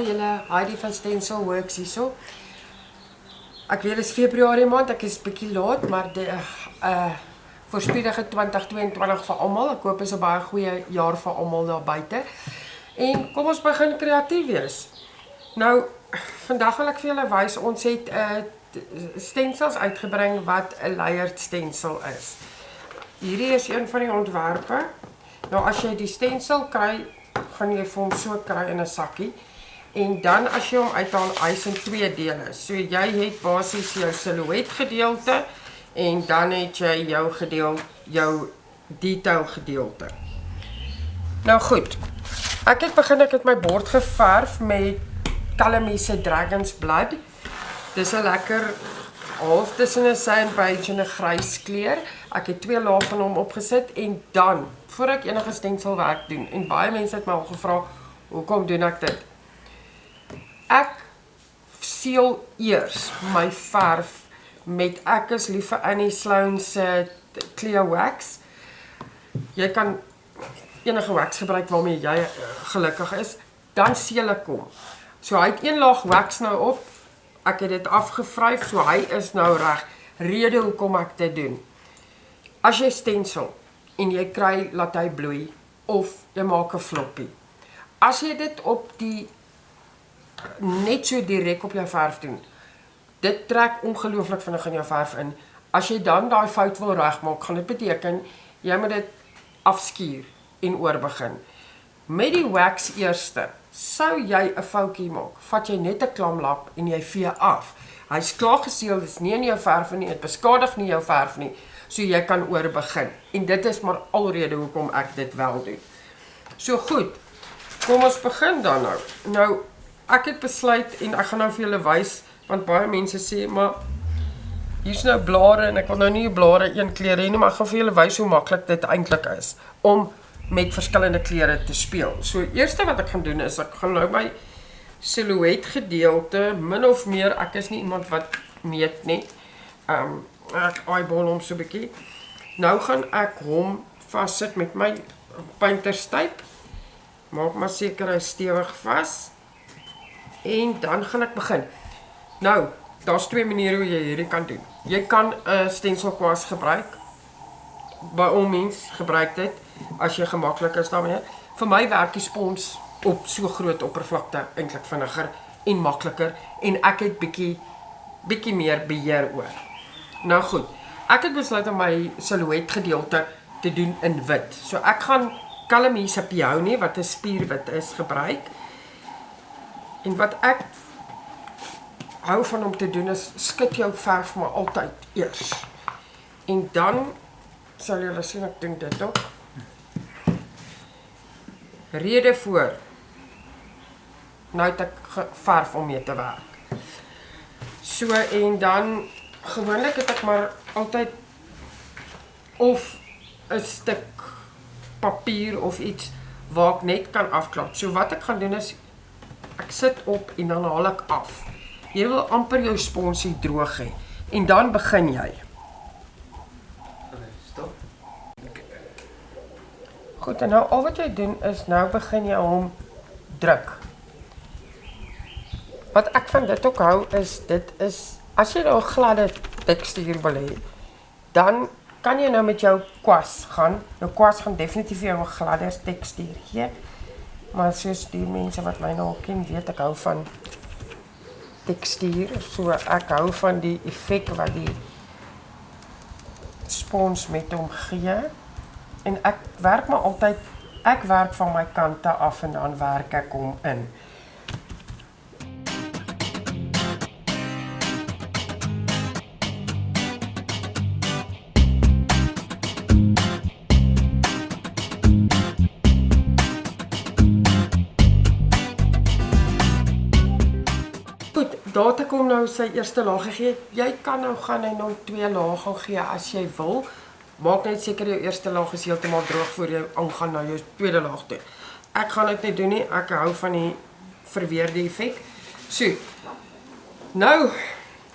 Hi julle, Heidi van Stencil Works hierso. Ek weet is Februarie maand, ek is bietjie laat, maar die uh voorspoedige 2022 vir almal. Ek hoop is 'n baie goeie jaar vir almal daar buite. En kom ons begin kreatief wees. Nou vandag wil ek vir julle wys ons het 'n uh, stencils uitgebring wat 'n layered stencil is. Hierdie is een van die ontwerpe. Nou as jy die stencil kry, gaan jy vir hom so kry in 'n sakkie. En dan as jy hom uithaal, hy's in twee dele. So jy het basies jou silhouet gedeelte en dan het jy jou gedeelte, jou detail gedeelte. Nou goed. Ek het begin ek het my bord geverf met Calamie se Dragons Blood. Dis 'n lekker half tussen 'n sand beige en 'n grys kleur. Ek het twee lae van hom opgesit en dan, voor ek enige stenselwerk doen, en baie mense het my al gevra, "Hoekom doen ek dit?" Ek seël eers my verf met ek is lief vir Annie Sloan se Clear Wax. Jy kan enige wax gebruik waarmee jy uh, gelukkig is, dan seël ek hom. So hy het een laag wax nou op. Ek het dit afgevryf, so hy is nou reg. Rede hoekom ek dit doen. As jy stensel en jy kry laat hy bloei of jy maak 'n floppie. As jy dit op die net so direk op jou verf doen. Dit trek ongelooflik vinnig in jou verf in. As jy dan daai fout wil regmaak, gaan dit beteken jy moet dit afskuur en oorbegin. Met die wax eerste, sou jy 'n foutjie maak, vat jy net 'n klamlap en jy vee af. Hy's klaar geseël, dis nie in jou verf nie, dit beskadig nie jou verf nie, so jy kan oorbegin. En dit is maar alrede hoekom ek dit wel doen. So goed. Kom ons begin dan nou. Nou ek het besluit en ek gaan nou vir julle wys want baie mense sê maar hier's nou blare en ek wil nou nie blare een kleur hê nie maar ek gaan vir julle wys hoe maklik dit eintlik is om met verskillende kleure te speel. So eerste wat ek gaan doen is ek gaan nou my silhouet gedeelte min of meer ek is nie iemand wat meet nie. Ehm um, ek eyeball hom so 'n bietjie. Nou gaan ek hom vassit met my painterstyp. Maak maar seker hy stewig vas. En dan gaan ek begin. Nou, daar's twee maniere hoe jy hierdie kan doen. Jy kan 'n uh, stencil kwas gebruik. By al mens gebruik dit as jy gemaklik is daarmee. Vir my werk die spons op so groot oppervlakte eintlik vinniger en makliker en ek het bietjie bietjie meer beheer oor. Nou goed. Ek het besluit om my silhouet gedeelte te doen in wit. So ek gaan Calamie se peony wat 'n spierwit is gebruik En wat ek hou van om te doen is skud jou verf maar altyd eers. En dan sal jy sien ek doen dit ook. Rede voor. Nou het ek verf om mee te werk. So en dan gewoonlik het ek maar altyd of 'n stuk papier of iets waar ek net kan afklap. So wat ek gaan doen is Ek sit op en dan haal ek af. Jy wil amper jou sponsie droog hê en dan begin jy. Stop. Goed, en nou al wat jy doen is nou begin jy hom druk. Wat ek van dit ook hou is dit is as jy nou 'n gladde tekstuur wil hê, dan kan jy nou met jou kwas gaan. Nou kwas gaan definitief jou 'n gladder tekstuur gee. Maar soos die mense wat my nou ken, weet ek hou van tekstuur. So ek hou van die effek wat die spons met hom gee. En ek werk maar altyd ek werk van my kante af en dan werk ek hom in. Daar te kom nou sy eerste laag gegee. Jy kan nou gaan en nou twee lae gaan gee as jy wil. Maak net seker jou eerste laag is heeltemal droog voor jy aangaan na jou tweede laag toe. Ek gaan dit nie doen nie. Ek hou van die verweerde effek. So. Nou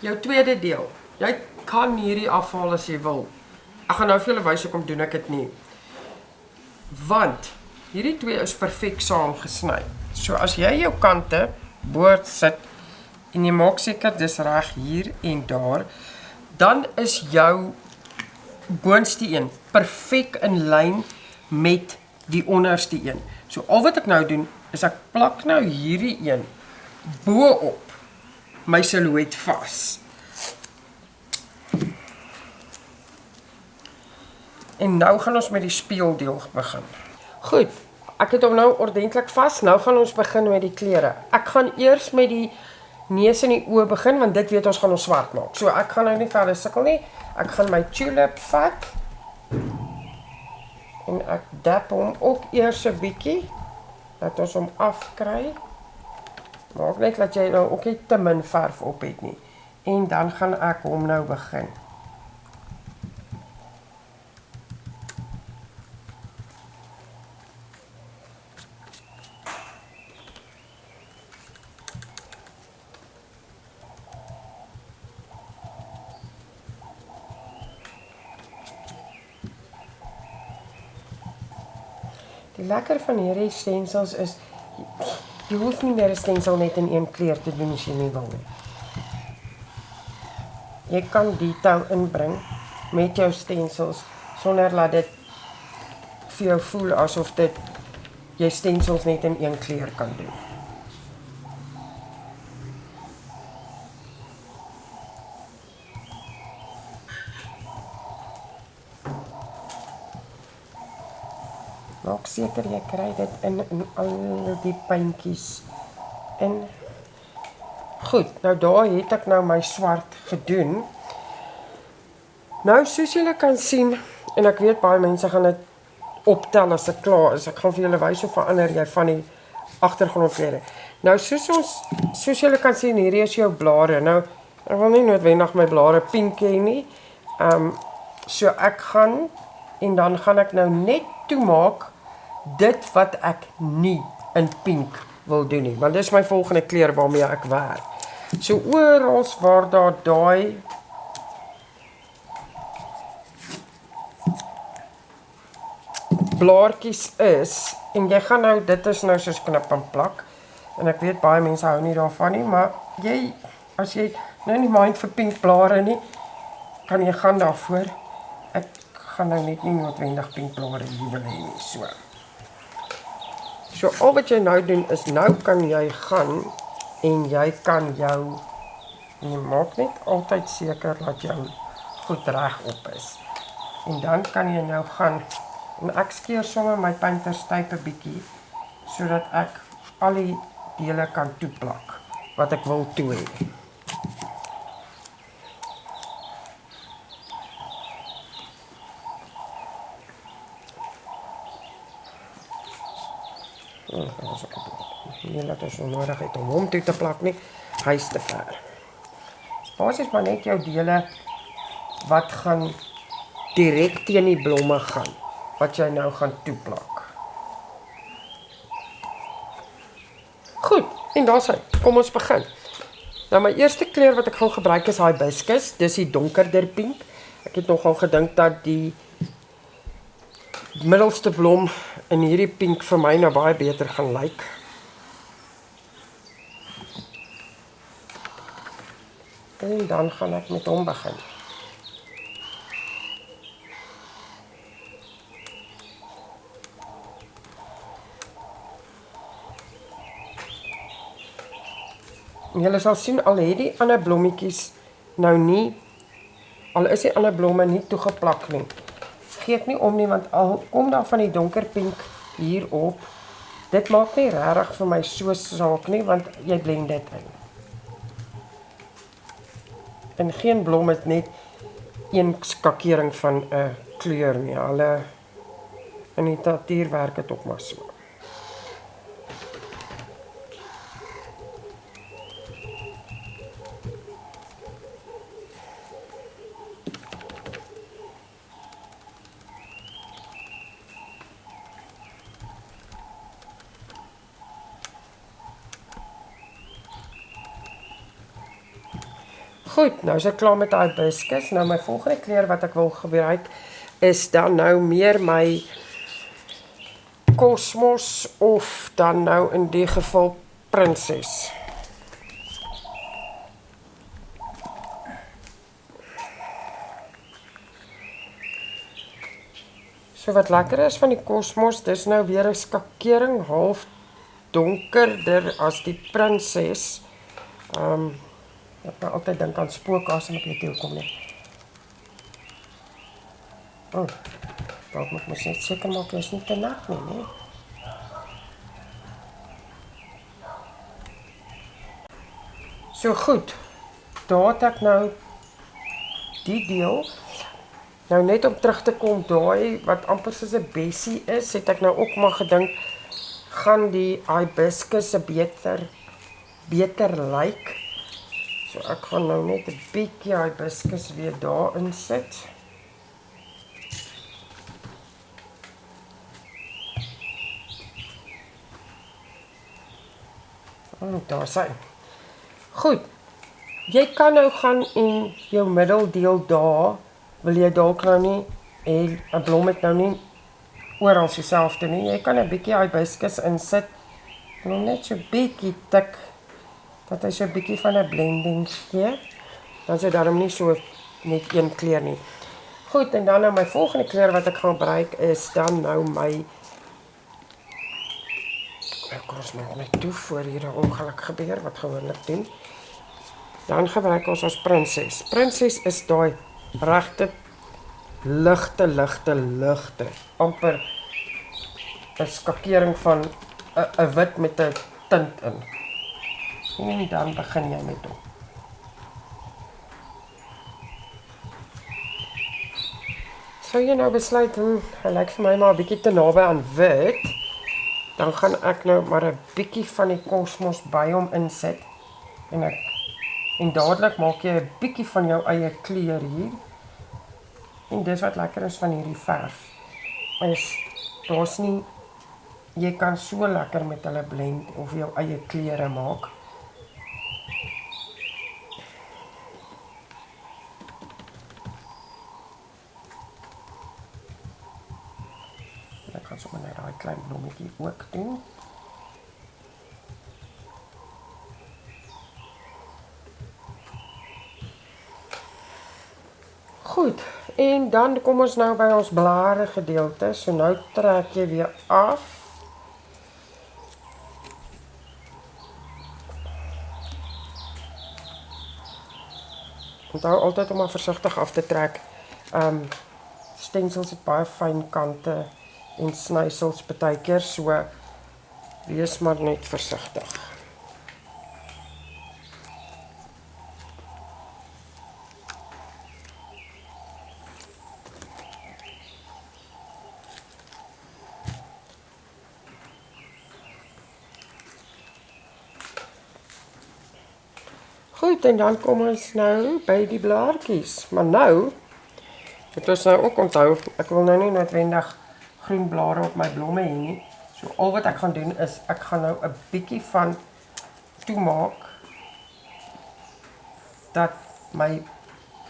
jou tweede deel. Jy kan hierdie afhaal as jy wil. Ek gaan nou vir julle wys hoe om doen ek dit nie. Want hierdie twee is perfek saam gesny. So as jy jou kante boord sit en jy maak seker dis reg hier en daar, dan is jou boonste een perfek in lyn met die onderste een. So al wat ek nou doen is ek plak nou hierdie een bo op my silhouet vas. En nou gaan ons met die speeldeel begin. Goed, ek het hom nou ordentlik vas. Nou gaan ons begin met die klere. Ek gaan eers met die neus en die oë begin want dit weet ons gaan ons swart maak. So ek gaan nou nie verder sukkel nie. Ek gaan my tulip vat. En ek dap hom ook eers 'n bietjie dat ons hom afkry. Maak net dat jy nou ook nie te min verf op het nie. En dan gaan ek hom nou begin. Lekker van hierdie stensels is jy hoef nie meer 'n stensel net in een kleur te doen as jy nie wil nie. Jy kan detail inbring met jou stensels sonder dat dit vir jou voel asof dit jy stensels net in een kleur kan doen. Maak seker jy kry dit in in al die puntjies in. Goed, nou daar het ek nou my swart gedoen. Nou soos julle kan sien en ek weet baie mense gaan dit optel as ek klaar is. Ek gaan vir julle wys hoe verander jy van die agtergrondklere. Nou soos ons soos julle kan sien hierdie is jou blare. Nou ek wil nie noodwendig my blare pink hê nie. Ehm um, so ek gaan en dan gaan ek nou net toemaak dit wat ek nie in pink wil doen nie, want dis my volgende kleur waarmee ek werk. So oral waar daar daai blaartjies is en jy gaan nou dit is nou soos knip en plak en ek weet baie mense hou nie daarvan nie, maar jy as jy nou nie mind vir pink blare nie, kan jy gaan daarvoor. Ek gaan nou net nie noodwendig pink blare hier wil hê nie, so. So al wat jy nou doen is nou kan jy gaan en jy kan jou jy maak net altyd seker dat jou goed reg op is. En dan kan jy nou gaan en ek skeer sommer my painterstype bietjie sodat ek al die dele kan toeplak wat ek wil toe hê. Nie laat ons nodig het om hom toe te plak nie. Hy's te ver. Basies maar net jou dele wat gaan direk teen die blomme gaan wat jy nou gaan toeplak. Goed, en daar's hy. Kom ons begin. Nou my eerste kleur wat ek gaan gebruik is hibiscus. Dis die donkerder pink. Ek het nogal gedink dat die middelste blom in hierdie pink vir my nou baie beter gaan lyk. En dan gaan ek met hom begin. Julle sal sien al het die ander blommetjies nou nie al is die ander blomme nie toegeplak nie gee ek nie om nie want al kom daar van die donker pink hier op. Dit maak nie regtig vir my so saak nie want jy blend dit in. En geen blom het net een skakering van 'n kleur nie. Hulle in die natuur werk dit ook maar so. Goed, nou is ek klaar met daai hibiscus. Nou my volgende kleur wat ek wil gebruik is dan nou meer my kosmos of dan nou in die geval prinses. So wat lekker is van die kosmos, dis nou weer 'n skakering half donkerder as die prinses. Ehm um, ek nou altyd dink aan spooke as ek weet hoe kom nie. Oh. Dalk moet mens net seker maak jy is nie te nat nie, nee. So goed. Daar het ek nou die deel Nou net om terug te kom daai wat amper soos 'n bessie is, het ek nou ook maar gedink gaan die hibiscus 'n beter beter lyk. So ek gaan nou net 'n bietjie hibiscus weer daarin sit. En daar sien. Goed. Jy kan nou gaan in jou middeldeel daar wil jy dalk nou nie en 'n blom het nou nie oral dieselfde nie. Jy kan 'n bietjie hibiscus insit. Nog net so bietjie tik dat hy so 'n bietjie van 'n blending gee. Dan sou daarom nie so net een kleur nie. Goed, en dan nou my volgende kleur wat ek gaan gebruik is dan nou my ek kos nog net toe voor hier 'n ongeluk gebeur wat gewoonlik doen. Dan gebruik ons ons prinses. Prinses is daai regte ligte ligte ligte amper 'n skakering van 'n wit met 'n tint in. En dan begin jy met hom. So jy nou besluit hom, hy lyk vir my maar 'n bietjie te naby aan wit. Dan gaan ek nou maar 'n bietjie van die kosmos by hom insit en ek en dadelik maak jy 'n bietjie van jou eie kleur hier. En dis wat lekker is van hierdie verf. Is daar's nie jy kan so lekker met hulle blend of jou eie kleure maak. Ek kan sommer net blommetjie ook doen. Goed. En dan kom ons nou by ons blare gedeelte. So nou trek jy weer af. Onthou altyd om maar versigtig af te trek. Um stensels het baie fyn kante en snysels baie keer so wees maar net versigtig. Goed, en dan kom ons nou by die blaartjies. Maar nou het ons nou ook onthou, ek wil nou nie noodwendig groen blare op my blomme hê nie. So al wat ek gaan doen is ek gaan nou 'n bietjie van toemaak dat my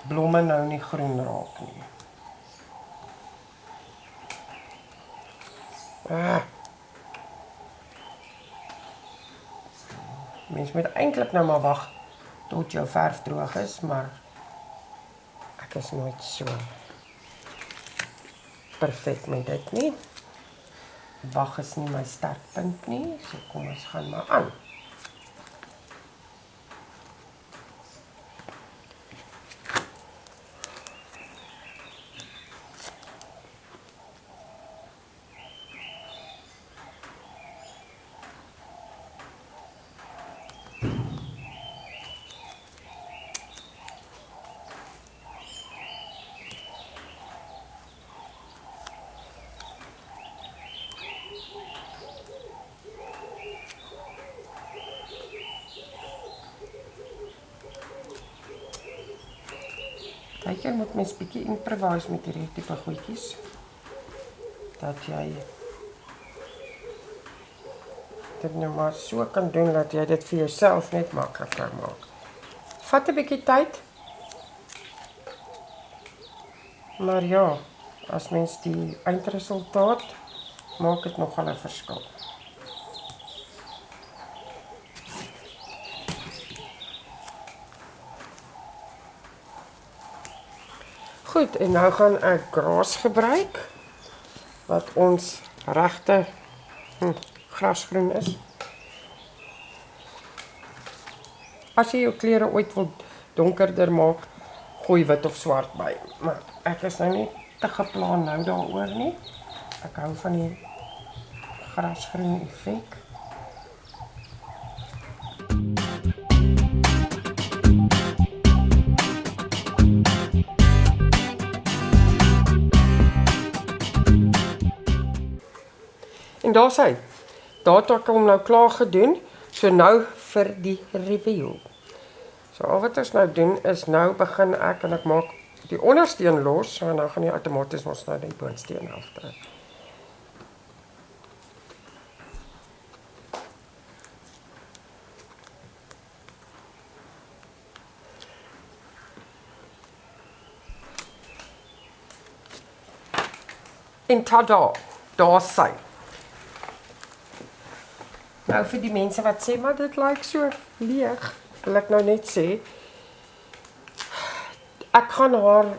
blomme nou nie groen raak nie. Ah. Mens moet eintlik nou maar wag tot jou verf droog is, maar ek is nooit so perfek met dit nie. Wag is nie my sterkpunt nie, so kom ons gaan maar aan. Baie keer moet mens bietjie improvise met hierdie tipe goedjies. Dat jy dit nou maar so kan doen dat jy dit vir jouself net makliker maak. Vat 'n bietjie tyd. Maar ja, as mens die eindresultaat maak dit nogal 'n verskil. Goed, en nou gaan ek gras gebruik wat ons regte hm, grasgroen is. As jy jou klere ooit wil donkerder maak, gooi wit of swart by. Maar ek is nou nie te geplan nou daaroor nie. Ek hou van die grasgroen effek. Daar's hy. Daar het ek hom nou klaar gedoen. So nou vir die review. So al wat ons nou doen is nou begin ek en ek maak die ondersteen los, so nou gaan jy outomaties ons nou die boonsteen aftrek. En tada, daar sy. Nou vir die mense wat sê maar dit lyk like so leeg, wil ek nou net sê ek gaan haar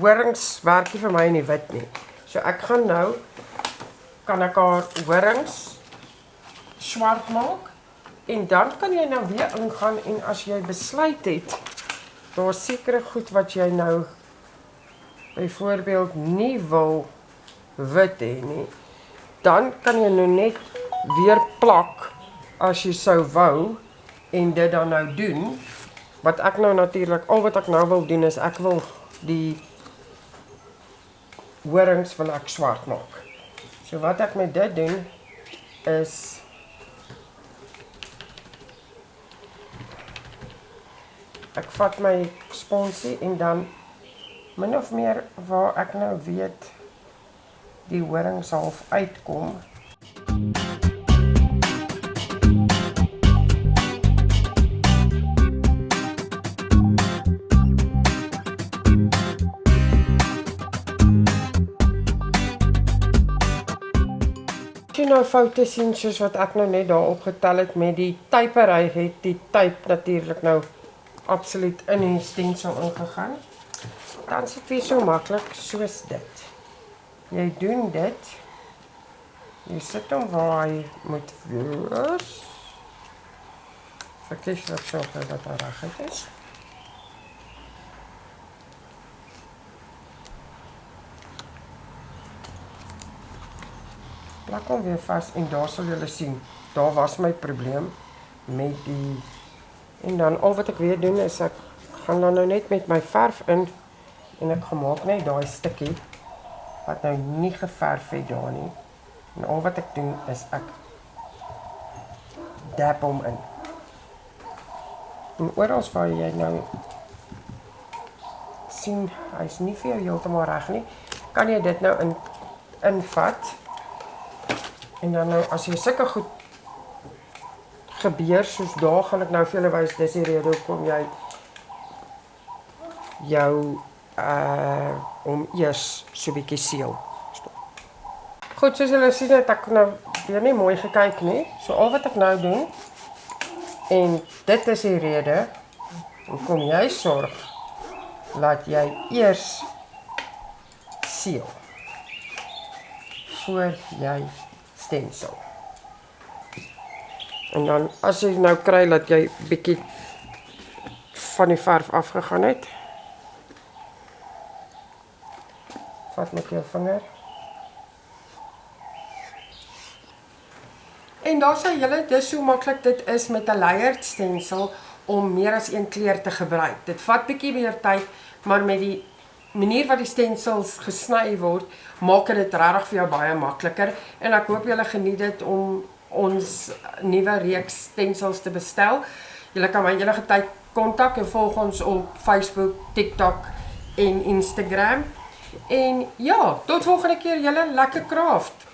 horings werk nie vir my in die wit nie. So ek gaan nou kan ek haar horings swart maak en dan kan jy nou weer ingaan en as jy besluit het daar sekere goed wat jy nou byvoorbeeld nie wil wit hê nie, dan kan jy nou net weer plak as jy sou wou en dit dan nou doen. Wat ek nou natuurlik al wat ek nou wil doen is ek wil die horings wil ek swart maak. So wat ek met dit doen is ek vat my sponsie en dan min of meer waar ek nou weet die horings half uitkom nou foute sien soos wat ek nou net daar opgetel het met die typery het die type natuurlik nou absoluut in die stensel ingegaan. Dan is dit weer so maklik soos dit. Jy doen dit. Jy sit hom waar hy moet wees. Verkies dat so dat hy reg is. Plak hom weer vas en daar sal julle sien, daar was my probleem met die en dan al wat ek weer doen is ek gaan dan nou net met my verf in en ek gemaak net daai stukkie wat nou nie geverf het daar nie. En al wat ek doen is ek dab hom in. En oral waar jy nou sien hy's nie vir jou heeltemal reg nie, kan jy dit nou in invat En dan nou as jy sulke goed gebeur soos daar gaan ek nou vir julle wys dis die rede hoekom jy jou uh om eers so 'n bietjie seël. Goed, soos julle sien het ek nou weer nie mooi gekyk nie. So al wat ek nou doen en dit is die rede hoekom jy sorg laat jy eers seël voor jy stensel. En dan as jy nou kry dat jy bietjie van die verf afgegaan het. Vat met jou vinger. En daar sê julle dis so maklik dit is met 'n layered stensel om meer as een kleur te gebruik. Dit vat bietjie meer tyd, maar met die manier wat die stensels gesny word, maak dit regtig vir jou baie makliker en ek hoop julle geniet dit om ons nuwe reeks stensels te bestel. Julle kan my enige tyd kontak en volg ons op Facebook, TikTok en Instagram. En ja, tot volgende keer julle lekker craft.